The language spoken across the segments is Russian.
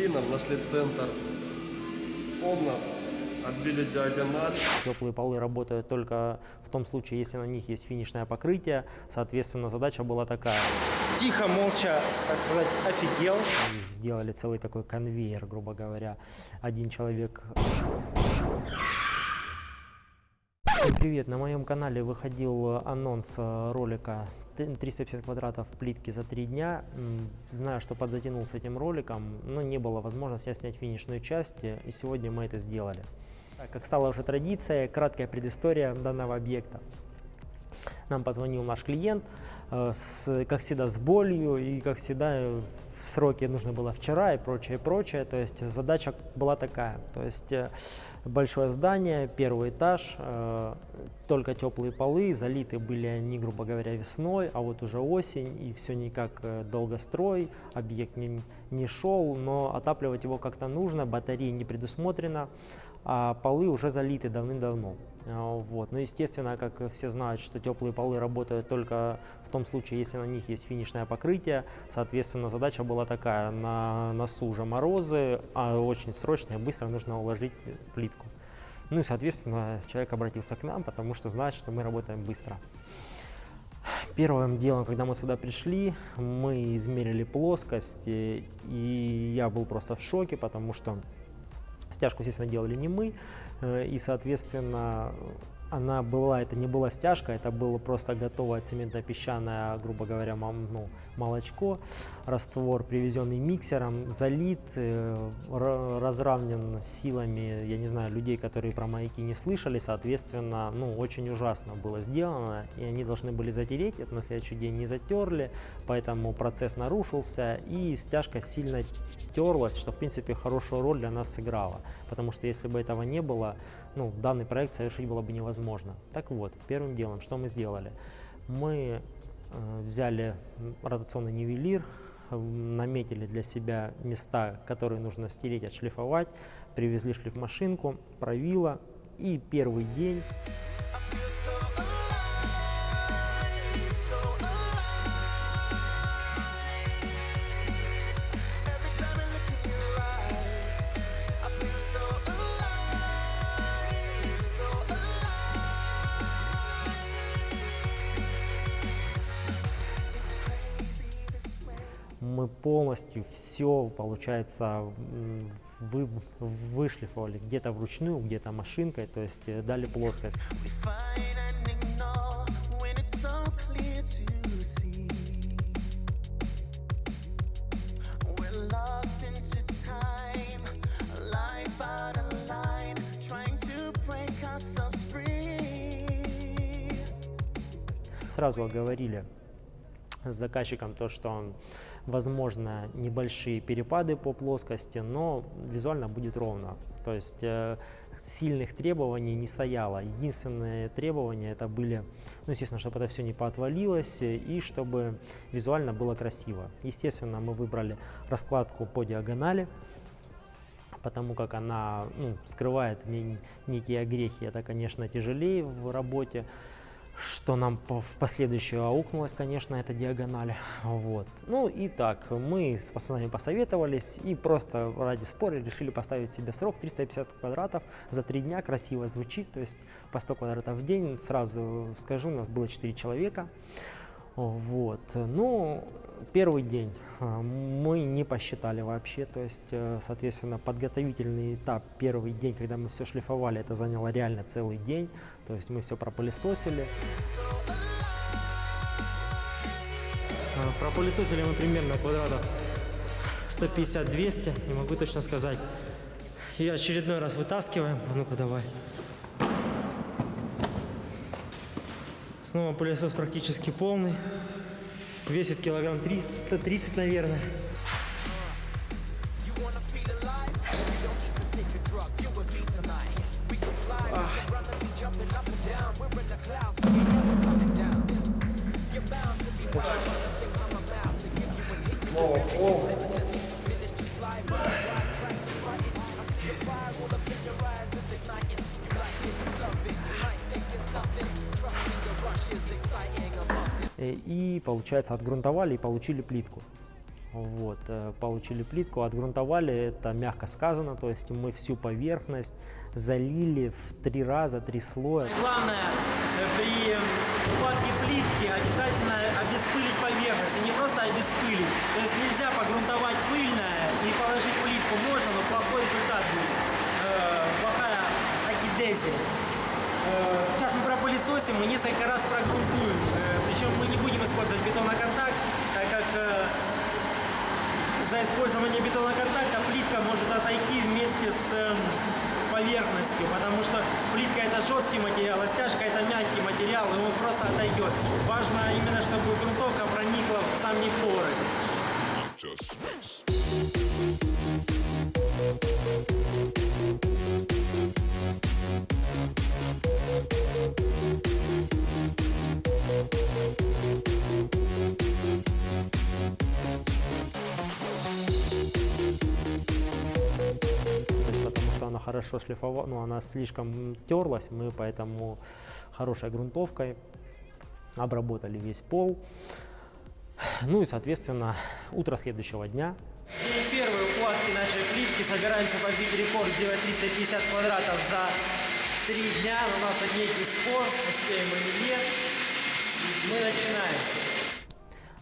клином, нашли центр комнат, отбили диагональ. Теплые полы работают только в том случае, если на них есть финишное покрытие. Соответственно, задача была такая. Тихо, молча, так сказать, офигел. Они сделали целый такой конвейер, грубо говоря. Один человек... Всем привет! На моем канале выходил анонс э, ролика 350 квадратов плитки за три дня. Знаю, что подзатянул с этим роликом, но не было возможности снять финишную часть, и сегодня мы это сделали. Как стала уже традицией, краткая предыстория данного объекта. Нам позвонил наш клиент, э, с, как всегда, с болью, и, как всегда, сроки нужно было вчера и прочее, прочее. То есть задача была такая. То есть э, большое здание, первый этаж, э, только теплые полы, залиты были они, грубо говоря, весной, а вот уже осень, и все никак э, долгострой, объект не, не шел, но отапливать его как-то нужно, батареи не предусмотрено, а полы уже залиты давным-давно. А, Вот. Ну, естественно, как все знают, что теплые полы работают только в том случае, если на них есть финишное покрытие. Соответственно, задача была такая, на носу уже морозы, а очень срочно и быстро нужно уложить плитку. Ну и, соответственно, человек обратился к нам, потому что знает, что мы работаем быстро. Первым делом, когда мы сюда пришли, мы измерили плоскость, и я был просто в шоке, потому что Стяжку, естественно, делали не мы, э, и, соответственно, она была, это не была стяжка, это было просто готовое цементно-песчаное, грубо говоря, мам- ну, молочко, раствор, привезенный миксером, залит, э, ра- разравнен силами, я не знаю, людей, которые про маяки не слышали, соответственно, ну, очень ужасно было сделано, и они должны были затереть, это на следующий день не затерли, поэтому процесс нарушился, и стяжка сильно терлась, что, в принципе, хорошую роль для нас сыграла, потому что если бы этого не было, ну, данный проект совершить было бы невозможно. Так вот, первым делом, что мы сделали? Мы э, взяли ротационный нивелир, наметили для себя места, которые нужно стереть, отшлифовать, привезли шлифмашинку, правило, и первый день полностью все, получается, вы, вышлифовали где-то вручную, где-то машинкой, то есть э, дали плоскость. Сразу оговорили с заказчиком то, что возможно небольшие перепады по плоскости, но визуально будет ровно. То есть э, сильных требований не стояло. Единственные требования это были, ну, естественно, чтобы это все не поотвалилось и чтобы визуально было красиво. Естественно, мы выбрали раскладку по диагонали, потому как она ну, скрывает не- некие огрехи. Это, конечно, тяжелее в работе, что нам в последующее аукнулось, конечно, это диагональ. Вот. Ну и так, мы с пацанами посоветовались и просто ради спора решили поставить себе срок 350 квадратов за три дня, красиво звучит, то есть по 100 квадратов в день. Сразу скажу, у нас было 4 человека. Вот. Ну, первый день э, мы не посчитали вообще, то есть, э, соответственно, подготовительный этап, первый день, когда мы все шлифовали, это заняло реально целый день, то есть мы все пропылесосили. Э, Пропылесосили мы примерно квадратов 150-200, не могу точно сказать. И очередной раз вытаскиваем, А ну-ка давай. Снова пылесос практически полный. Весит килограмм 300, 30, наверное. Получается, отгрунтовали и получили плитку. Вот, э, получили плитку, отгрунтовали, это мягко сказано, то есть мы всю поверхность залили в три раза, три слоя. Главное э, при укладке плитки обязательно обеспылить поверхность, и не просто обеспылить. То есть нельзя погрунтовать пыльное и положить плитку можно, но плохой результат будет. Э, плохая акидезия. Э, сейчас мы пропылесосим, мы несколько раз прогрунтуем. Э, причем мы не будем использовать бетоноконтакт, так как э, за использование бетоноконтакта плитка может отойти вместе с эм, поверхностью, потому что плитка это жесткий материал, а стяжка это мягкий материал, и он просто отойдет. Важно именно, чтобы грунтовка проникла в сами поры. Хорошо шлифовала, ну она слишком терлась, мы поэтому хорошей грунтовкой обработали весь пол. Ну и, соответственно, утро следующего дня День первой укладки нашей плитки. Собираемся побить рекорд, сделать 350 квадратов за три дня. У нас тут некий спор, успеем или нет. Мы начинаем.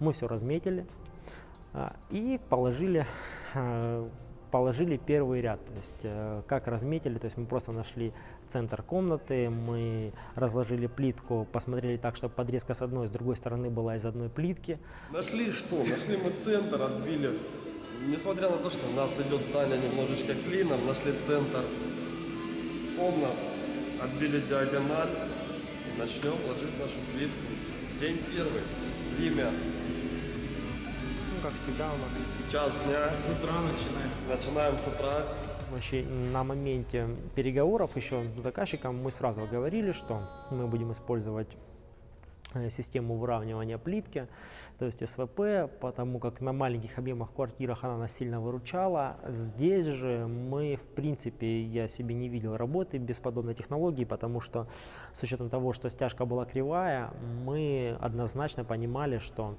мы все разметили а, и положили, э, положили первый ряд. То есть э, как разметили, то есть мы просто нашли центр комнаты, мы разложили плитку, посмотрели так, чтобы подрезка с одной, с другой стороны была из одной плитки. Нашли что? Нашли мы центр, отбили. Несмотря на то, что у нас идет здание немножечко клином, нашли центр комнат, отбили диагональ начнем ложить нашу плитку. День первый. Время как всегда у нас. час дня. С утра начинается. Начинаем с утра. Вообще на моменте переговоров еще с заказчиком мы сразу говорили, что мы будем использовать систему выравнивания плитки, то есть СВП, потому как на маленьких объемах квартирах она нас сильно выручала. Здесь же мы, в принципе, я себе не видел работы без подобной технологии, потому что с учетом того, что стяжка была кривая, мы однозначно понимали, что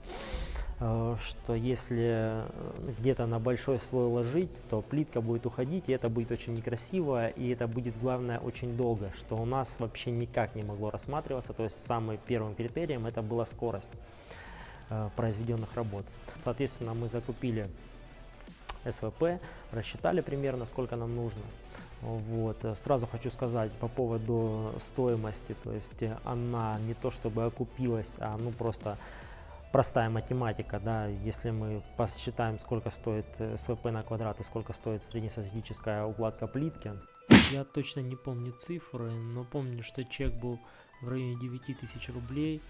э, что если э, где-то на большой слой ложить, то плитка будет уходить, и это будет очень некрасиво, и это будет, главное, очень долго, что у нас вообще никак не могло рассматриваться, то есть самым первым критерием это была скорость э, произведенных работ. Соответственно, мы закупили СВП, рассчитали примерно, сколько нам нужно. Вот. э, Сразу хочу сказать по поводу стоимости, то есть э, она не то чтобы окупилась, а ну просто простая математика, да, если мы посчитаем, сколько стоит СВП на квадрат и сколько стоит среднестатистическая укладка плитки. Я точно не помню цифры, но помню, что чек был в районе 9000 рублей,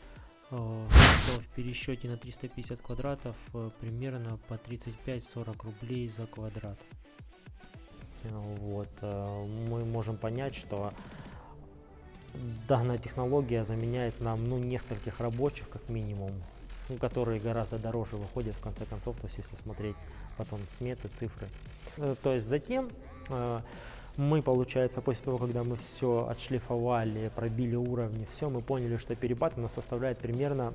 э, что в пересчете на 350 квадратов э, примерно по 35-40 рублей за квадрат. Вот, э, мы можем понять, что данная технология заменяет нам ну, нескольких рабочих как минимум, ну, которые гораздо дороже выходят в конце концов, то есть если смотреть потом сметы, цифры. То есть затем мы, получается, после того, когда мы все отшлифовали, пробили уровни, все, мы поняли, что перепад у нас составляет примерно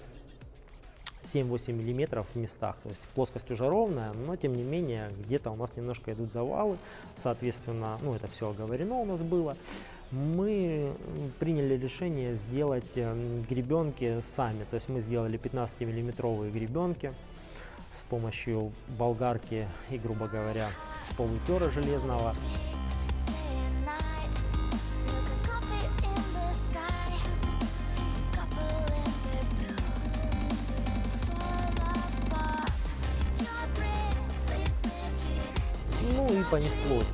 7-8 миллиметров в местах, то есть плоскость уже ровная, но тем не менее где-то у нас немножко идут завалы, соответственно, ну это все оговорено у нас было. Мы приняли решение сделать м, гребенки сами, то есть мы сделали 15 миллиметровые гребенки с помощью болгарки и, грубо говоря, полутера железного. Понеслось.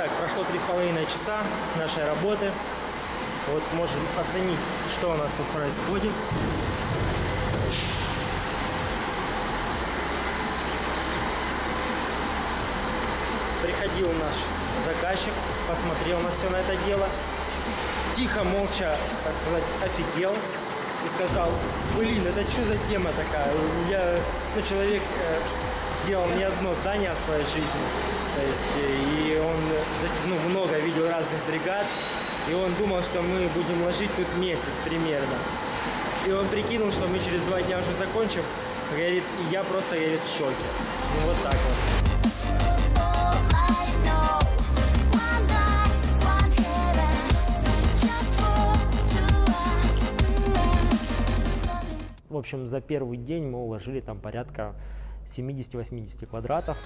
Итак, прошло 3,5 часа нашей работы. Вот можем оценить, что у нас тут происходит. Приходил наш заказчик, посмотрел на все на это дело. Тихо, молча, так сказать, офигел и сказал, блин, это что за тема такая? Я, ну, человек э, сделал не одно здание в своей жизни то есть, э, и он ну, много видел разных бригад, и он думал, что мы будем ложить тут месяц примерно. И он прикинул, что мы через два дня уже закончим, говорит, и я просто, говорит, в шоке. Ну, вот так вот. В общем, за первый день мы уложили там порядка 70-80 квадратов.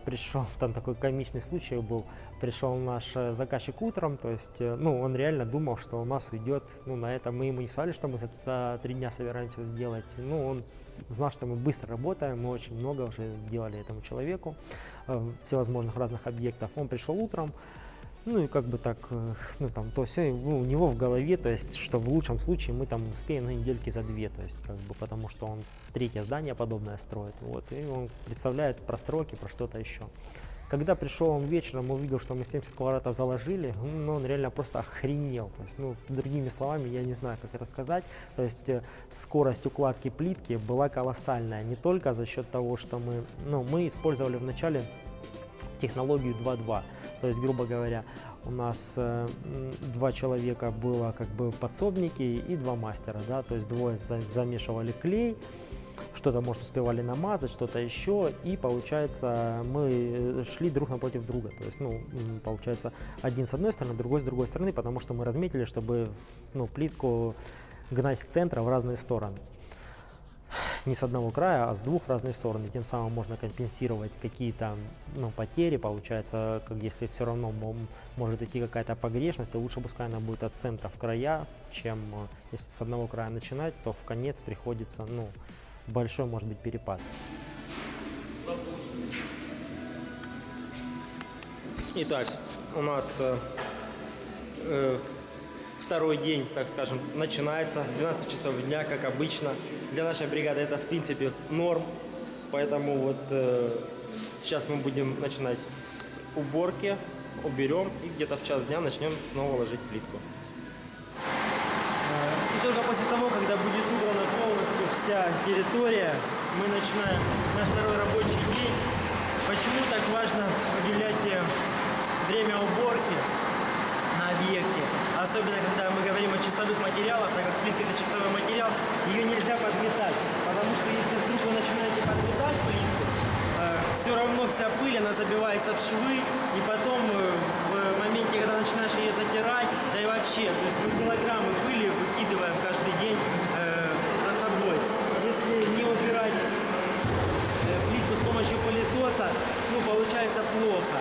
Пришел, там такой комичный случай был, пришел наш э, заказчик утром, то есть, э, ну, он реально думал, что у нас уйдет, ну, на это мы ему не сказали, что мы за, три дня собираемся сделать, ну, он знал, что мы быстро работаем, мы очень много уже делали этому человеку, э, всевозможных разных объектов. Он пришел утром, ну и как бы так, э, ну там, то все у него в голове, то есть, что в лучшем случае мы там успеем на недельки за две, то есть, как бы, потому что он третье здание подобное строит, вот, и он представляет про сроки, про что-то еще. Когда пришел он вечером, увидел, что мы 70 квадратов заложили, ну, он реально просто охренел. То есть, ну, другими словами, я не знаю, как это сказать. То есть э, скорость укладки плитки была колоссальная. Не только за счет того, что мы, ну, мы использовали вначале технологию 2.2. То есть, грубо говоря, у нас э, два человека было как бы подсобники и два мастера, да, то есть двое за- замешивали клей, что-то, может, успевали намазать, что-то еще, и, получается, мы э, шли друг напротив друга, то есть, ну, получается, один с одной стороны, другой с другой стороны, потому что мы разметили, чтобы, ну, плитку гнать с центра в разные стороны не с одного края, а с двух в разные стороны. Тем самым можно компенсировать какие-то ну, потери, получается, как если все равно мо- может идти какая-то погрешность, а лучше пускай она будет от центра в края, чем э, если с одного края начинать, то в конец приходится, ну, большой может быть перепад. Итак, у нас э, э, второй день, так скажем, начинается в 12 часов дня, как обычно. Для нашей бригады это, в принципе, норм. Поэтому вот э, сейчас мы будем начинать с уборки, уберем и где-то в час дня начнем снова ложить плитку. И только после того, когда будет убрана полностью вся территория, мы начинаем наш второй рабочий день. Почему так важно выделять э, время уборки объекте? Особенно, когда мы говорим о чистовых материалах, так как плитка это чистовой материал, ее нельзя подметать. Потому что если вдруг вы начинаете подметать плитку, все равно вся пыль, она забивается в швы, и потом э, в моменте, когда начинаешь ее затирать, да и вообще, то есть мы килограммы пыли выкидываем каждый день э, за собой. Если не убирать э, плитку с помощью пылесоса, ну, получается плохо.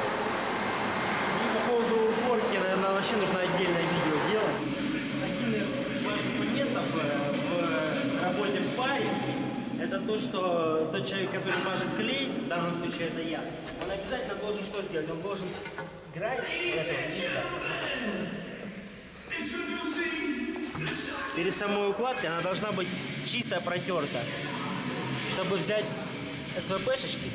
И по поводу вообще нужно отдельное видео делать. Один из важных моментов э, в работе в паре это то, что тот человек, который мажет клей, в данном случае это я, он обязательно должен что сделать? Он должен чисто. Перед самой укладкой она должна быть чисто протерта. Чтобы взять СВПшечки,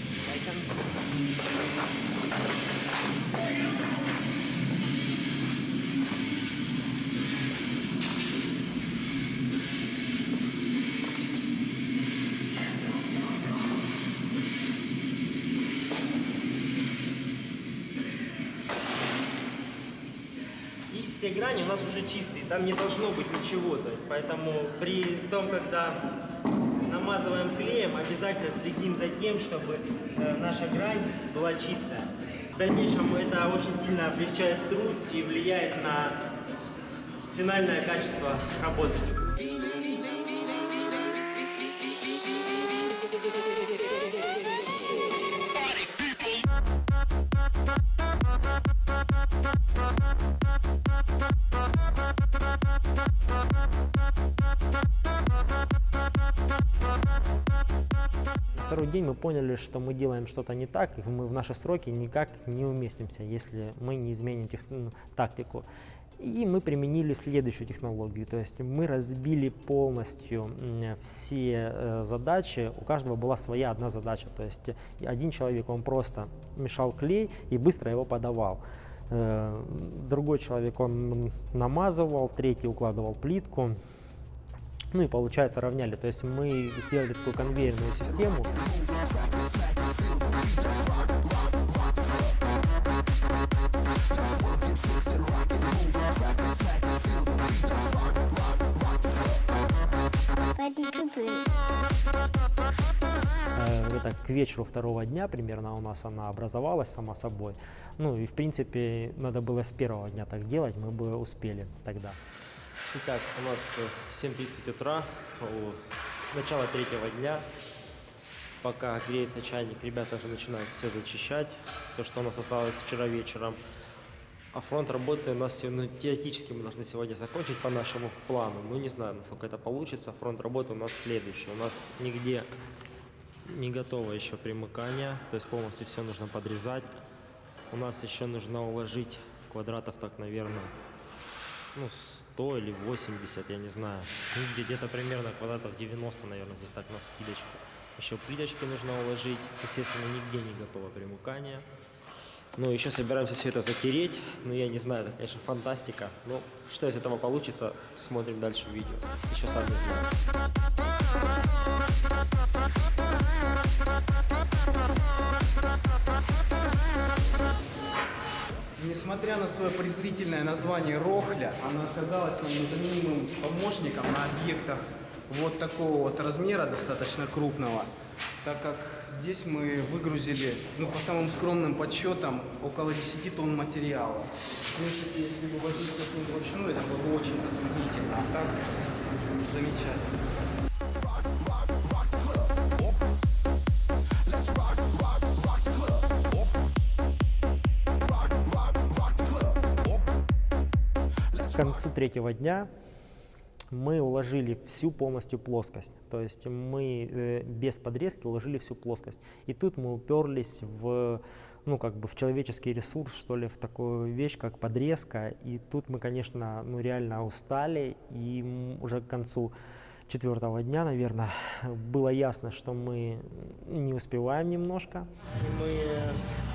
И грани у нас уже чистые, там не должно быть ничего. То есть, поэтому при том, когда намазываем клеем, обязательно следим за тем, чтобы э, наша грань была чистая. В дальнейшем это очень сильно облегчает труд и влияет на финальное качество работы. День мы поняли, что мы делаем что-то не так, и мы в наши сроки никак не уместимся, если мы не изменим тех- тактику. И мы применили следующую технологию, то есть мы разбили полностью все э, задачи, у каждого была своя одна задача, то есть один человек, он просто мешал клей и быстро его подавал. Э, Другой человек, он намазывал, третий укладывал плитку, ну и получается равняли. То есть мы сделали такую конвейерную систему. Это к вечеру второго дня примерно у нас она образовалась сама собой. Ну и в принципе надо было с первого дня так делать, мы бы успели тогда. Итак, у нас э, 7.30 утра, у- начало третьего дня. Пока греется чайник, ребята уже начинают все зачищать, все, что у нас осталось вчера вечером. А фронт работы у нас ну, теоретически мы должны сегодня закончить по нашему плану. Ну, не знаю, насколько это получится. Фронт работы у нас следующий. У нас нигде не готово еще примыкание, то есть полностью все нужно подрезать. У нас еще нужно уложить квадратов так, наверное, ну, 100 или 80, я не знаю. Ну, где- где-то примерно квадратов 90, наверное, здесь так на скидочку. Еще плиточки нужно уложить. Естественно, нигде не готово примыкание. Ну, еще собираемся все это затереть. Ну, я не знаю, это, конечно, фантастика. Ну, что из этого получится, смотрим дальше в видео. Еще сам не знаю. Несмотря на свое презрительное название Рохля, она оказалась нам незаменимым помощником на объектах вот такого вот размера, достаточно крупного, так как здесь мы выгрузили, ну, по самым скромным подсчетам, около 10 тонн материала. В принципе, если бы возить как-нибудь вручную, это было бы очень затруднительно, а так замечательно. Третьего дня мы уложили всю полностью плоскость. То есть мы э, без подрезки уложили всю плоскость. И тут мы уперлись в, ну, как бы в человеческий ресурс, что ли, в такую вещь, как подрезка. И тут мы, конечно, ну, реально устали. И уже к концу четвертого дня, наверное, было ясно, что мы не успеваем немножко. Мы,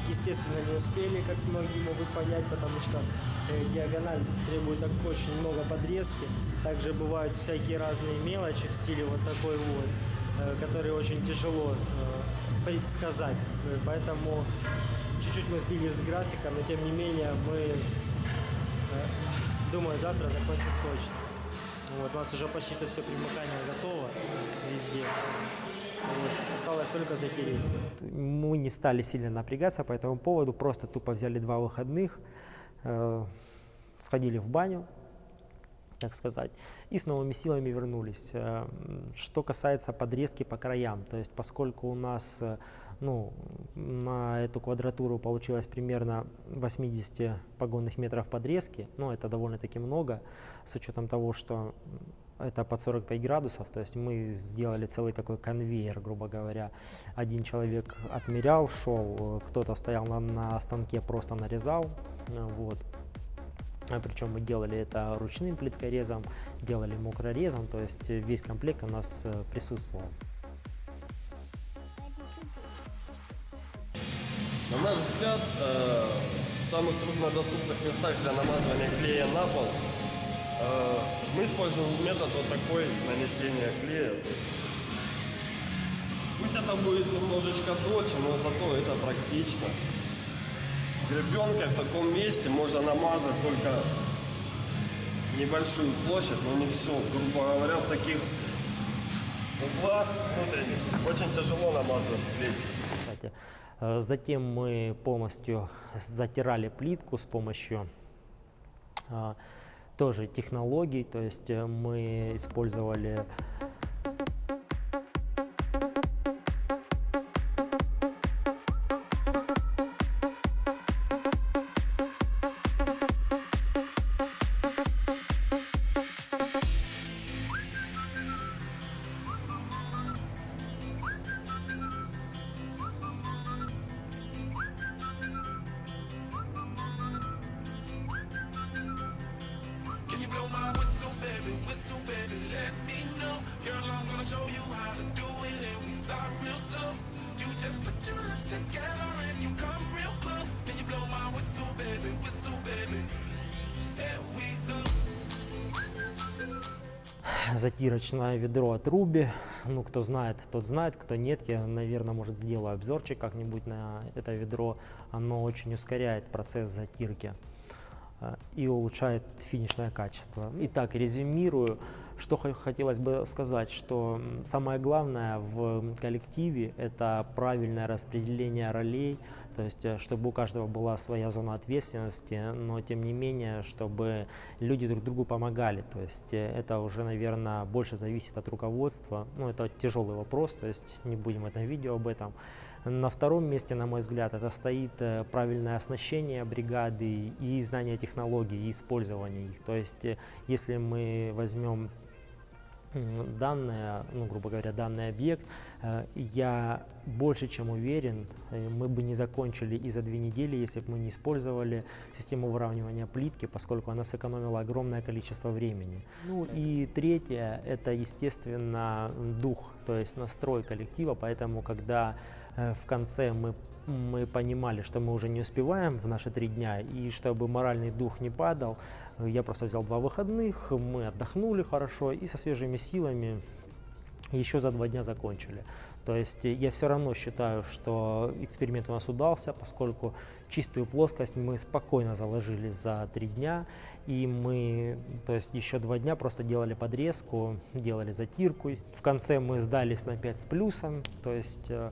естественно, не успели, как многие могут понять, потому что э, диагональ требует очень много подрезки. Также бывают всякие разные мелочи в стиле вот такой вот, э, которые очень тяжело э, предсказать. Поэтому чуть-чуть мы сбились с графика, но тем не менее мы, думаю, завтра закончим точно. Вот, у нас уже почти что все примыкание готово везде. Вот, осталось только затереть. Мы не стали сильно напрягаться по этому поводу, просто тупо взяли два выходных, э, сходили в баню, так сказать, и с новыми силами вернулись. Э, Что касается подрезки по краям, то есть поскольку у нас э, ну, на эту квадратуру получилось примерно 80 погонных метров подрезки, ну это довольно-таки много, с учетом того, что это под 45 градусов, то есть мы сделали целый такой конвейер, грубо говоря. Один человек отмерял, шел, кто-то стоял на, на станке, просто нарезал, вот. А Причем мы делали это ручным плиткорезом, делали мокрорезом, то есть весь комплект у нас э, присутствовал. На наш взгляд, э, в самых труднодоступных местах для намазывания клея на пол э, мы используем метод вот такой нанесения клея. Пусть это будет немножечко дольше, но зато это практично. Гребенкой в таком месте можно намазать только небольшую площадь, но не все. Грубо говоря, в таких углах внутренних очень тяжело намазывать клей. Э, Затем мы полностью затирали плитку с помощью а, тоже технологий, то есть э, мы использовали Затирочное ведро от Руби. Ну, кто знает, тот знает, кто нет, я, наверное, может, сделаю обзорчик как-нибудь на это ведро. Оно очень ускоряет процесс затирки э, и улучшает финишное качество. Итак, резюмирую что хо- хотелось бы сказать, что самое главное в коллективе – это правильное распределение ролей, то есть э, чтобы у каждого была своя зона ответственности, но тем не менее, чтобы люди друг другу помогали. То есть э, это уже, наверное, больше зависит от руководства. Ну, это тяжелый вопрос, то есть не будем в этом видео об этом. На втором месте, на мой взгляд, это стоит э, правильное оснащение бригады и знание технологий, и использование их. То есть если мы возьмем м, данное, ну, грубо говоря, данный объект, э, я больше чем уверен, э, мы бы не закончили и за две недели, если бы мы не использовали систему выравнивания плитки, поскольку она сэкономила огромное количество времени. Ну и третье, это, естественно, дух, то есть настрой коллектива, поэтому, когда э, в конце мы мы понимали, что мы уже не успеваем в наши три дня, и чтобы моральный дух не падал, я просто взял два выходных, мы отдохнули хорошо и со свежими силами еще за два дня закончили. То есть я все равно считаю, что эксперимент у нас удался, поскольку чистую плоскость мы спокойно заложили за три дня, и мы, то есть еще два дня просто делали подрезку, делали затирку. В конце мы сдались на 5 с плюсом, то есть, э,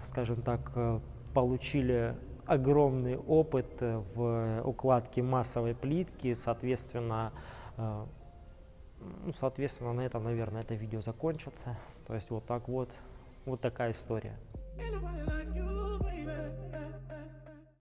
скажем так, э, получили огромный опыт э, в укладке массовой плитки, соответственно, э, ну, соответственно, на этом, наверное, это видео закончится. То есть вот так вот, вот такая история.